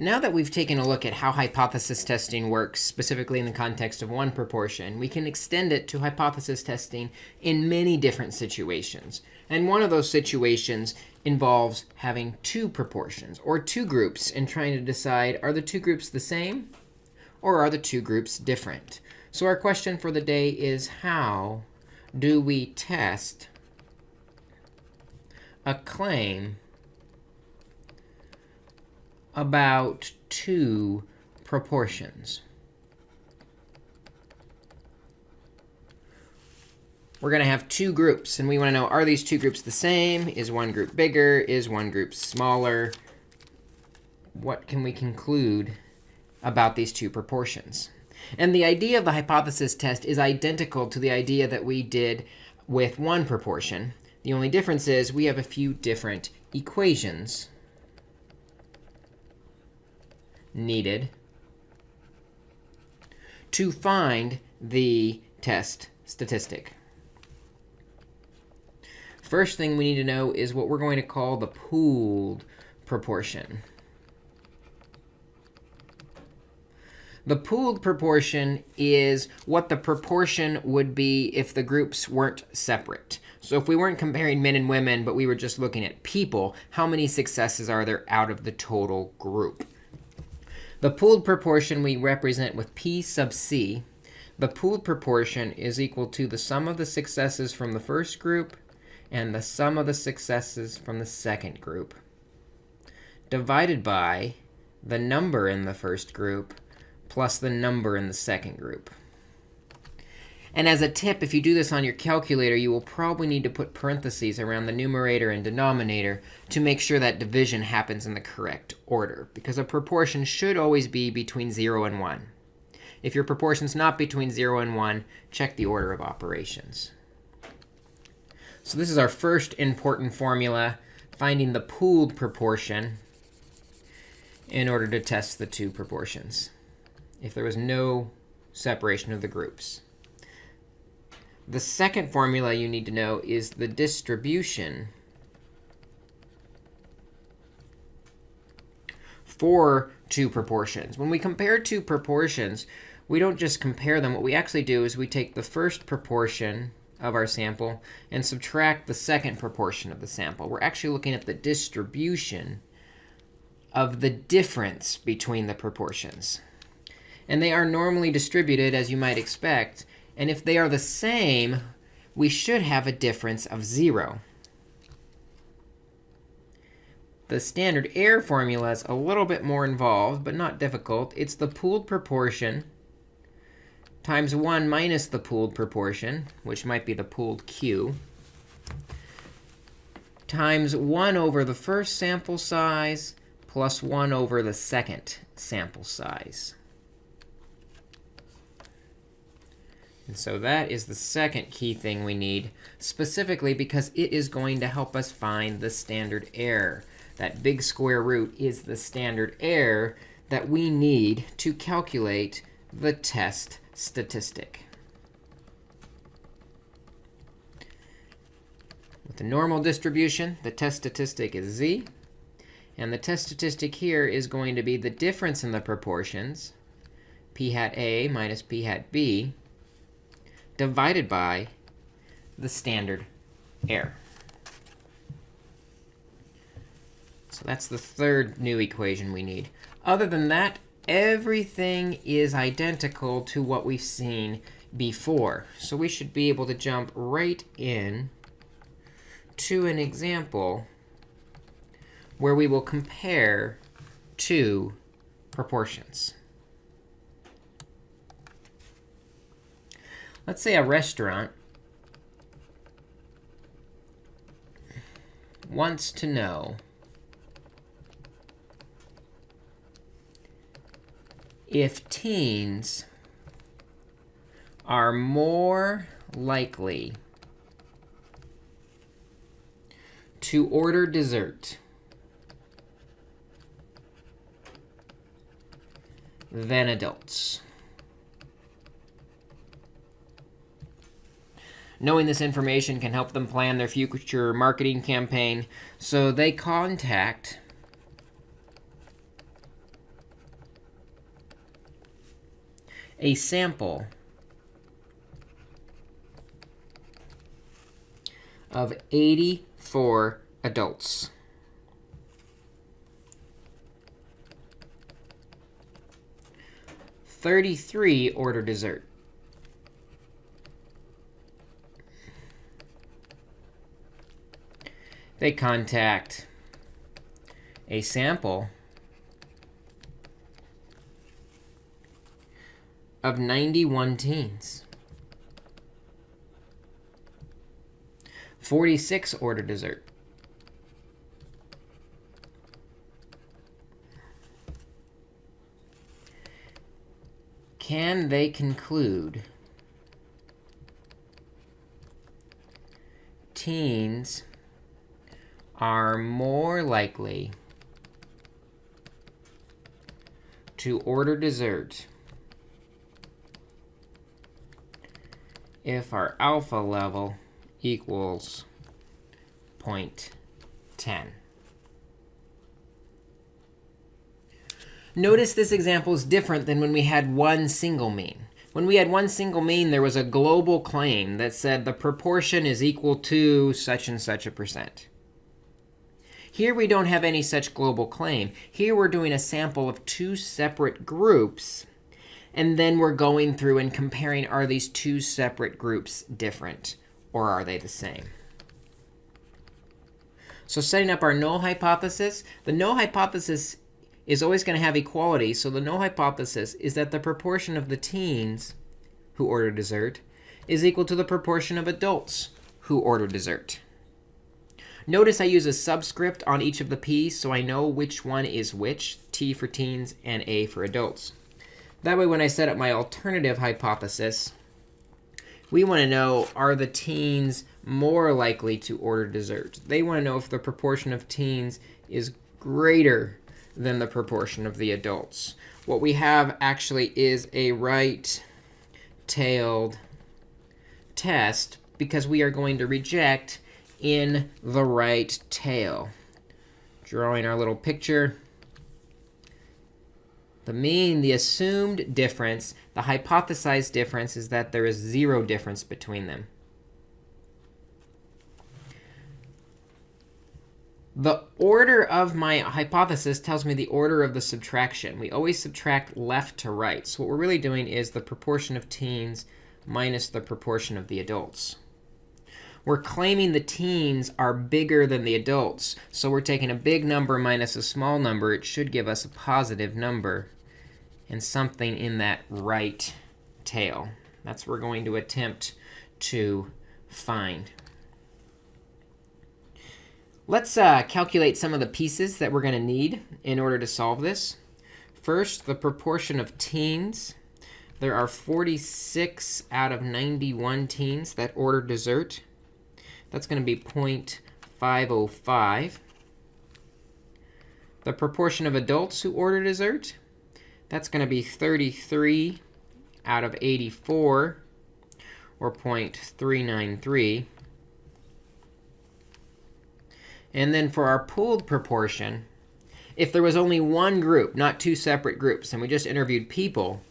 now that we've taken a look at how hypothesis testing works, specifically in the context of one proportion, we can extend it to hypothesis testing in many different situations. And one of those situations involves having two proportions or two groups and trying to decide, are the two groups the same or are the two groups different? So our question for the day is, how do we test a claim about two proportions. We're going to have two groups. And we want to know, are these two groups the same? Is one group bigger? Is one group smaller? What can we conclude about these two proportions? And the idea of the hypothesis test is identical to the idea that we did with one proportion. The only difference is we have a few different equations needed to find the test statistic. First thing we need to know is what we're going to call the pooled proportion. The pooled proportion is what the proportion would be if the groups weren't separate. So if we weren't comparing men and women, but we were just looking at people, how many successes are there out of the total group? The pooled proportion we represent with p sub c. The pooled proportion is equal to the sum of the successes from the first group and the sum of the successes from the second group divided by the number in the first group plus the number in the second group. And as a tip, if you do this on your calculator, you will probably need to put parentheses around the numerator and denominator to make sure that division happens in the correct order, because a proportion should always be between 0 and 1. If your proportion is not between 0 and 1, check the order of operations. So this is our first important formula, finding the pooled proportion in order to test the two proportions if there was no separation of the groups. The second formula you need to know is the distribution for two proportions. When we compare two proportions, we don't just compare them. What we actually do is we take the first proportion of our sample and subtract the second proportion of the sample. We're actually looking at the distribution of the difference between the proportions. And they are normally distributed, as you might expect, and if they are the same, we should have a difference of 0. The standard error formula is a little bit more involved, but not difficult. It's the pooled proportion times 1 minus the pooled proportion, which might be the pooled q, times 1 over the first sample size plus 1 over the second sample size. And so that is the second key thing we need, specifically because it is going to help us find the standard error. That big square root is the standard error that we need to calculate the test statistic. With the normal distribution, the test statistic is z. And the test statistic here is going to be the difference in the proportions, p hat a minus p hat b, divided by the standard error. So that's the third new equation we need. Other than that, everything is identical to what we've seen before. So we should be able to jump right in to an example where we will compare two proportions. Let's say a restaurant wants to know if teens are more likely to order dessert than adults. Knowing this information can help them plan their future marketing campaign. So they contact a sample of 84 adults. Thirty-three order dessert. They contact a sample of 91 teens. 46 order dessert. Can they conclude teens are more likely to order dessert if our alpha level equals 0.10. Notice this example is different than when we had one single mean. When we had one single mean, there was a global claim that said the proportion is equal to such and such a percent. Here we don't have any such global claim. Here we're doing a sample of two separate groups. And then we're going through and comparing, are these two separate groups different? Or are they the same? So setting up our null hypothesis, the null hypothesis is always going to have equality. So the null hypothesis is that the proportion of the teens who order dessert is equal to the proportion of adults who order dessert. Notice I use a subscript on each of the p's so I know which one is which, t for teens and a for adults. That way, when I set up my alternative hypothesis, we want to know, are the teens more likely to order dessert? They want to know if the proportion of teens is greater than the proportion of the adults. What we have actually is a right-tailed test because we are going to reject in the right tail. Drawing our little picture. The mean, the assumed difference, the hypothesized difference is that there is zero difference between them. The order of my hypothesis tells me the order of the subtraction. We always subtract left to right. So what we're really doing is the proportion of teens minus the proportion of the adults. We're claiming the teens are bigger than the adults. So we're taking a big number minus a small number. It should give us a positive number and something in that right tail. That's what we're going to attempt to find. Let's uh, calculate some of the pieces that we're going to need in order to solve this. First, the proportion of teens. There are 46 out of 91 teens that order dessert. That's going to be 0.505. The proportion of adults who order dessert, that's going to be 33 out of 84, or 0.393. And then for our pooled proportion, if there was only one group, not two separate groups, and we just interviewed people,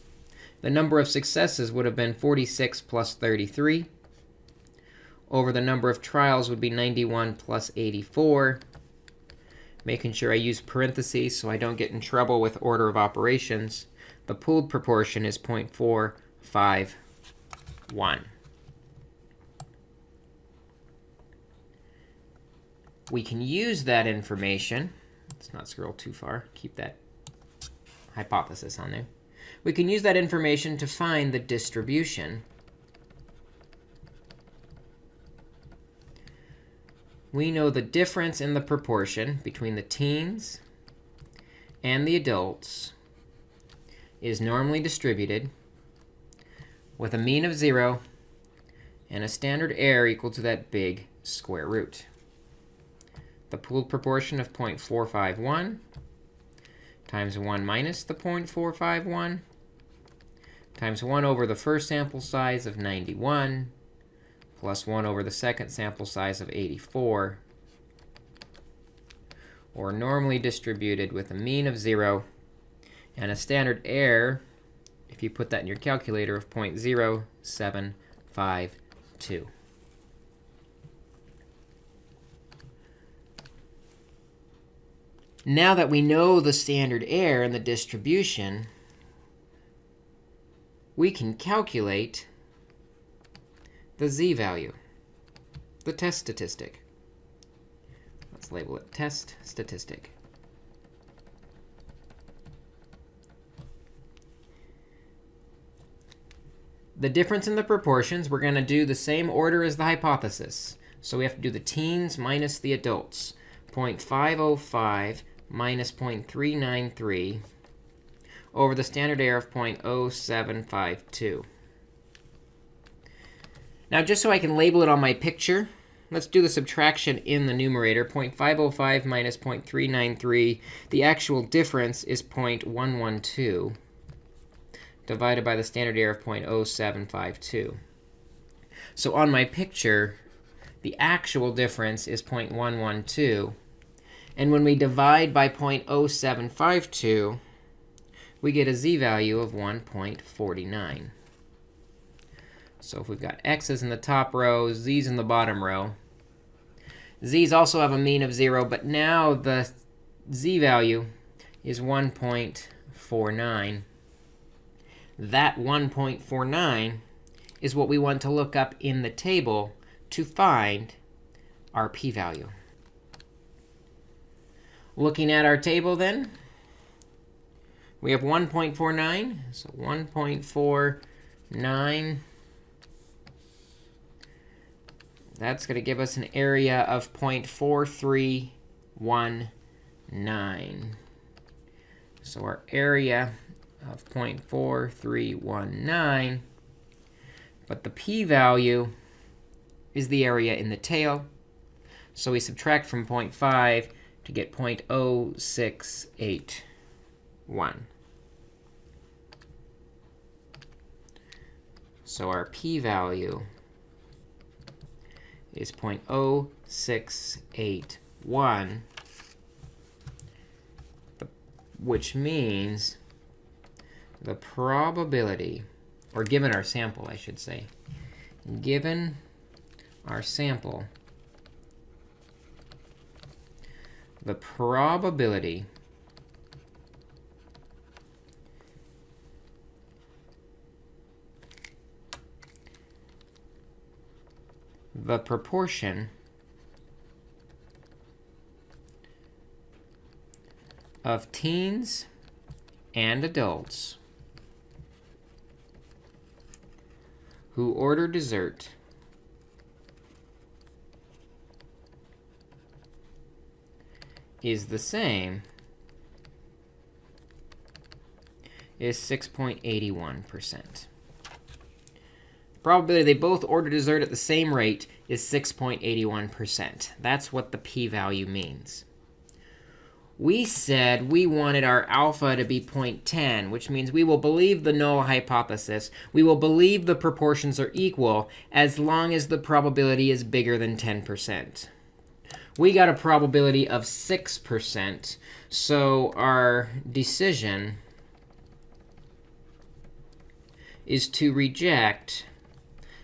the number of successes would have been 46 plus 33 over the number of trials would be 91 plus 84. Making sure I use parentheses so I don't get in trouble with order of operations. The pooled proportion is 0.451. We can use that information. Let's not scroll too far. Keep that hypothesis on there. We can use that information to find the distribution we know the difference in the proportion between the teens and the adults is normally distributed with a mean of 0 and a standard error equal to that big square root. The pooled proportion of 0.451 times 1 minus the 0.451 times 1 over the first sample size of 91 plus 1 over the second sample size of 84, or normally distributed with a mean of 0 and a standard error if you put that in your calculator, of 0.0752. Now that we know the standard error and the distribution, we can calculate the z-value, the test statistic. Let's label it test statistic. The difference in the proportions, we're going to do the same order as the hypothesis. So we have to do the teens minus the adults. 0.505 minus 0.393 over the standard error of 0.0752. Now, just so I can label it on my picture, let's do the subtraction in the numerator. 0.505 minus 0.393. The actual difference is 0.112 divided by the standard error of 0.0752. So on my picture, the actual difference is 0.112. And when we divide by 0.0752, we get a z-value of 1.49. So if we've got x's in the top row, z's in the bottom row, z's also have a mean of 0. But now the z-value is 1.49. That 1.49 is what we want to look up in the table to find our p-value. Looking at our table then, we have 1.49. So 1.49. That's going to give us an area of 0.4319. So our area of 0.4319. But the p-value is the area in the tail. So we subtract from 0.5 to get 0.0681. So our p-value is 0.0681, which means the probability, or given our sample, I should say, given our sample, the probability the proportion of teens and adults who order dessert is the same is 6.81%. Probability they both order dessert at the same rate is 6.81%. That's what the p-value means. We said we wanted our alpha to be 0.10, which means we will believe the null hypothesis. We will believe the proportions are equal as long as the probability is bigger than 10% we got a probability of 6%. So our decision is to reject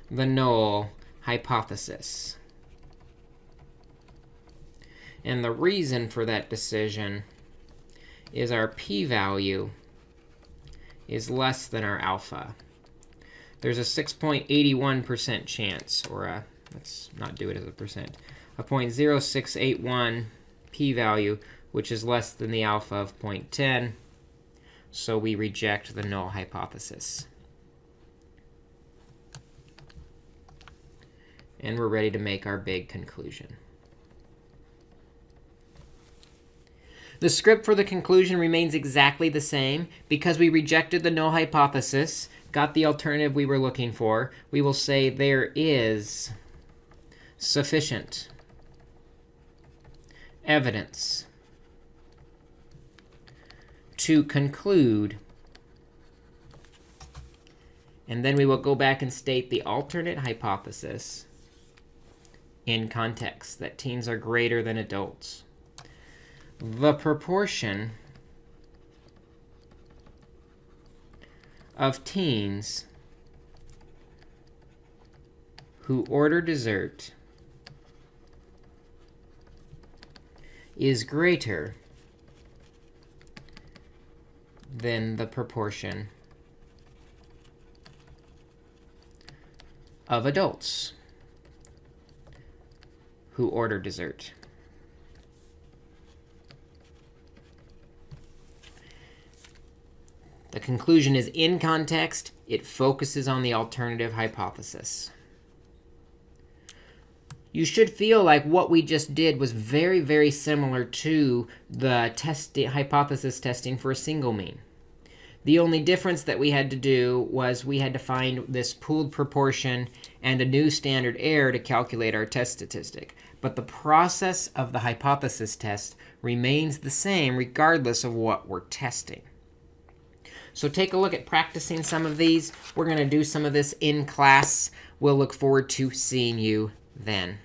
the null hypothesis. And the reason for that decision is our p-value is less than our alpha. There's a 6.81% chance, or a, let's not do it as a percent, a 0.0681 p-value, which is less than the alpha of 0.10. So we reject the null hypothesis. And we're ready to make our big conclusion. The script for the conclusion remains exactly the same. Because we rejected the null hypothesis, got the alternative we were looking for, we will say there is sufficient evidence to conclude. And then we will go back and state the alternate hypothesis in context, that teens are greater than adults. The proportion of teens who order dessert is greater than the proportion of adults who order dessert. The conclusion is in context. It focuses on the alternative hypothesis. You should feel like what we just did was very, very similar to the test hypothesis testing for a single mean. The only difference that we had to do was we had to find this pooled proportion and a new standard error to calculate our test statistic. But the process of the hypothesis test remains the same regardless of what we're testing. So take a look at practicing some of these. We're going to do some of this in class. We'll look forward to seeing you then.